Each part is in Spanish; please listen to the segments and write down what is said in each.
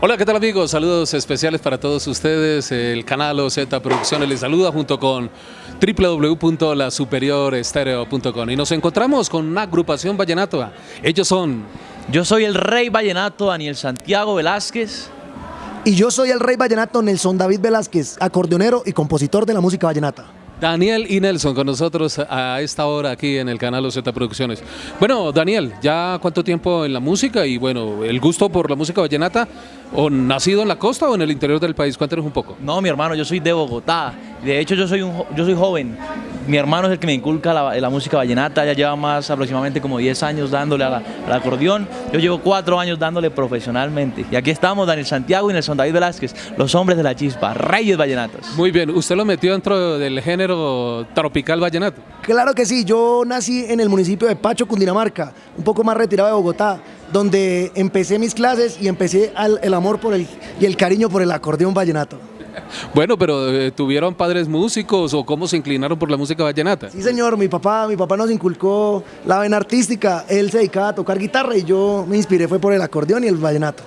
Hola, ¿qué tal amigos? Saludos especiales para todos ustedes. El canal OZ Producciones les saluda junto con www.lasuperiorestereo.com y nos encontramos con una agrupación vallenato. Ellos son... Yo soy el Rey Vallenato Daniel Santiago Velázquez. Y yo soy el Rey Vallenato Nelson David Velázquez, acordeonero y compositor de la música vallenata. Daniel y Nelson con nosotros a esta hora aquí en el canal OZ Producciones. Bueno, Daniel, ¿ya cuánto tiempo en la música y bueno, el gusto por la música vallenata? ¿O nacido en la costa o en el interior del país? Cuéntanos un poco. No, mi hermano, yo soy de Bogotá. De hecho, yo soy, un, yo soy joven. Mi hermano es el que me inculca la, música vallenata. Ya lleva más aproximadamente como 10 años dándole al acordeón. Yo llevo 4 años dándole profesionalmente. Y aquí estamos, Daniel Santiago y Nelson David Velázquez, los hombres de la chispa, reyes vallenatos. Muy bien. ¿Usted lo metió dentro del género tropical vallenato? Claro que sí. Yo nací en el municipio de Pacho, Cundinamarca, un poco más retirado de Bogotá donde empecé mis clases y empecé el amor por el, y el cariño por el acordeón vallenato. Bueno, pero eh, ¿tuvieron padres músicos o cómo se inclinaron por la música vallenata? Sí, señor, mi papá, mi papá nos inculcó la vena artística, él se dedicaba a tocar guitarra y yo me inspiré fue por el acordeón y el vallenato.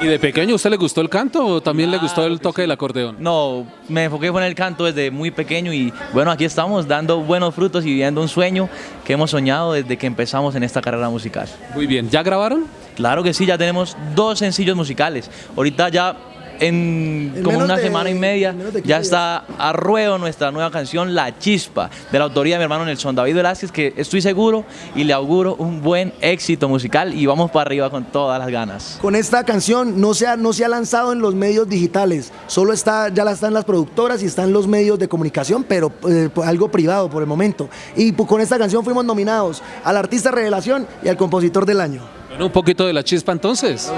¿Y de pequeño usted le gustó el canto o también le gustó el toque del acordeón? No, me enfoqué en el canto desde muy pequeño y bueno, aquí estamos dando buenos frutos y viviendo un sueño que hemos soñado desde que empezamos en esta carrera musical. Muy bien, ¿ya grabaron? Claro que sí, ya tenemos dos sencillos musicales. Ahorita ya en, como una semana y media ya está a ruedo nuestra nueva canción La Chispa, de la autoría de mi hermano Nelson David Velázquez, que estoy seguro y le auguro un buen éxito musical y vamos para arriba con todas las ganas. Con esta canción no se ha, no se ha lanzado en los medios digitales, solo está, ya la están las productoras y están los medios de comunicación, pero eh, algo privado por el momento. Y con esta canción fuimos nominados al Artista Revelación y al Compositor del Año. Bueno, un poquito de La Chispa entonces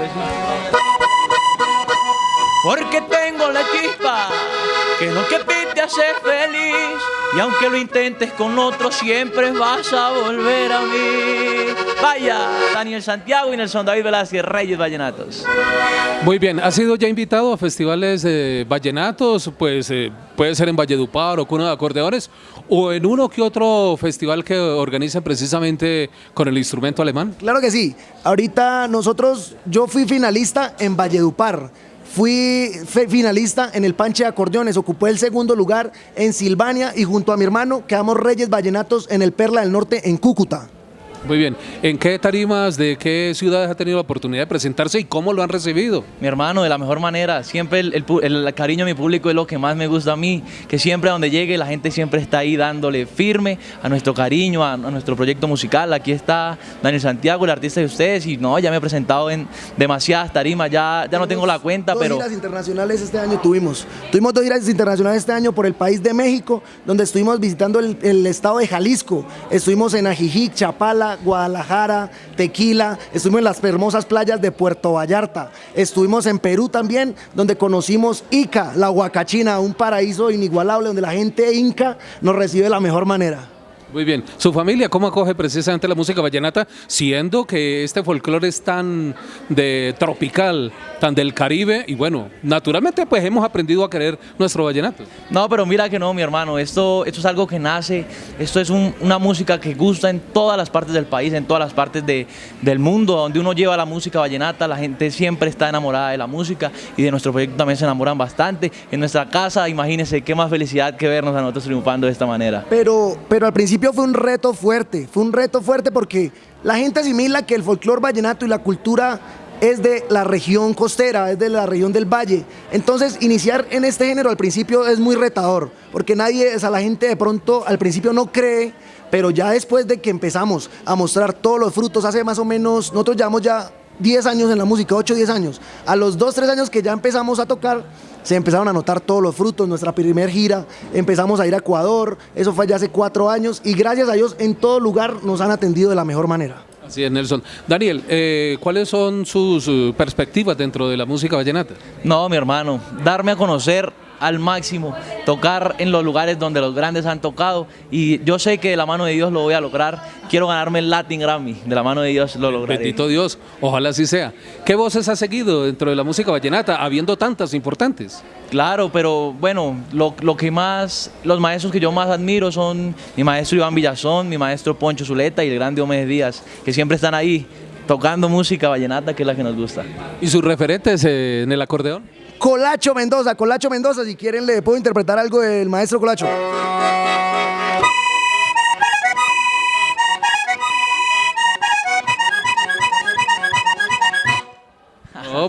porque tengo la chispa que lo que te hace feliz y aunque lo intentes con otro siempre vas a volver a mí. Vaya, Daniel Santiago y Nelson David Velázquez, Reyes Vallenatos. Muy bien, ¿ha sido ya invitado a festivales de vallenatos? Pues eh, puede ser en Valledupar o Cuna de Acordeones o en uno que otro festival que organiza precisamente con el instrumento alemán. Claro que sí. Ahorita nosotros, yo fui finalista en Valledupar Fui finalista en el Panche de Acordeones, ocupé el segundo lugar en Silvania y junto a mi hermano quedamos Reyes Vallenatos en el Perla del Norte en Cúcuta. Muy bien. ¿En qué tarimas, de qué ciudades ha tenido la oportunidad de presentarse y cómo lo han recibido? Mi hermano, de la mejor manera. Siempre el, cariño de mi público es lo que más me gusta a mí. Que siempre a donde llegue la gente siempre está ahí dándole firme a nuestro cariño, a, nuestro proyecto musical. Aquí está Daniel Santiago, el artista de ustedes. Y no, ya me he presentado en demasiadas tarimas. Ya, ya no tengo la cuenta, dos pero... giras internacionales este año tuvimos. Tuvimos dos giras internacionales este año por el país de México, donde estuvimos visitando el, el estado de Jalisco. Estuvimos en Ajijic, Chapala, Guadalajara, Tequila, estuvimos en las hermosas playas de Puerto Vallarta, estuvimos en Perú también, donde conocimos Ica, la Huacachina, un paraíso inigualable donde la gente inca nos recibe de la mejor manera. Muy bien. ¿Su familia cómo acoge precisamente la música vallenata, siendo que este folclore es tan de tropical, tan del Caribe? Y bueno, naturalmente pues hemos aprendido a querer nuestro vallenato. No, pero mira que no, mi hermano. Esto, esto es algo que nace, esto es una música que gusta en todas las partes del país, en todas las partes de, del mundo. Donde uno lleva la música vallenata, la gente siempre está enamorada de la música y de nuestro proyecto también se enamoran bastante. En nuestra casa, imagínense qué más felicidad que vernos a nosotros triunfando de esta manera. Pero, pero al principio fue un reto fuerte, fue un reto fuerte porque la gente asimila que el folclore vallenato y la cultura es de la región costera, es de la región del valle. Entonces, iniciar en este género al principio es muy retador, porque nadie, o sea, la gente de pronto al principio no cree, pero ya después de que empezamos a mostrar todos los frutos, hace más o menos, nosotros llevamos ya 10 años en la música, 8, 10 años. A los 2, 3 años que ya empezamos a tocar, se empezaron a notar todos los frutos, nuestra primer gira, empezamos a ir a Ecuador, eso fue ya hace 4 años y gracias a Dios en todo lugar nos han atendido de la mejor manera. Así es, Nelson. Daniel, eh, ¿cuáles son sus perspectivas dentro de la música vallenata? No, mi hermano, darme a conocer al máximo, tocar en los lugares donde los grandes han tocado y yo sé que de la mano de Dios lo voy a lograr. Quiero ganarme el Latin Grammy, de la mano de Dios lo lograré. Bendito Dios, ojalá así sea. ¿Qué voces has seguido dentro de la música vallenata, habiendo tantas importantes? Claro, pero bueno, lo, lo, que más, los maestros que yo más admiro son mi maestro Iván Villazón, mi maestro Poncho Zuleta y el grande Diomedes Díaz, que siempre están ahí tocando música vallenata, que es la que nos gusta. ¿Y sus referentes eh, en el acordeón? Colacho Mendoza, Colacho Mendoza, si quieren le puedo interpretar algo del maestro Colacho.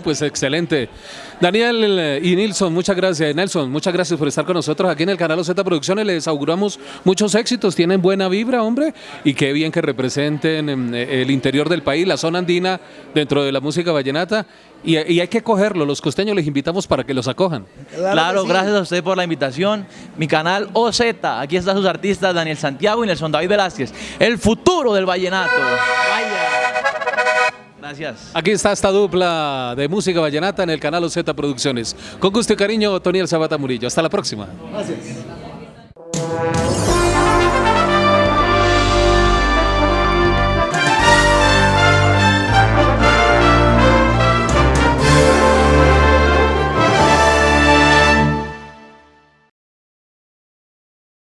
Pues excelente. Daniel eh, y Nilson, muchas gracias. Nelson, muchas gracias por estar con nosotros aquí en el canal Z Producciones. Les auguramos muchos éxitos. Tienen buena vibra, hombre. Y qué bien que representen eh, el interior del país, la zona andina, dentro de la música vallenata. Y, y hay que cogerlo. Los costeños les invitamos para que los acojan. Claro, claro sí. gracias a usted por la invitación. Mi canal OZ. Aquí están sus artistas Daniel Santiago y Nelson David Velázquez. El futuro del vallenato. Vaya. Gracias. Aquí está esta dupla de música vallenata en el canal Z Producciones. Con gusto y cariño, Toniel Sabata Murillo. Hasta la próxima. Gracias.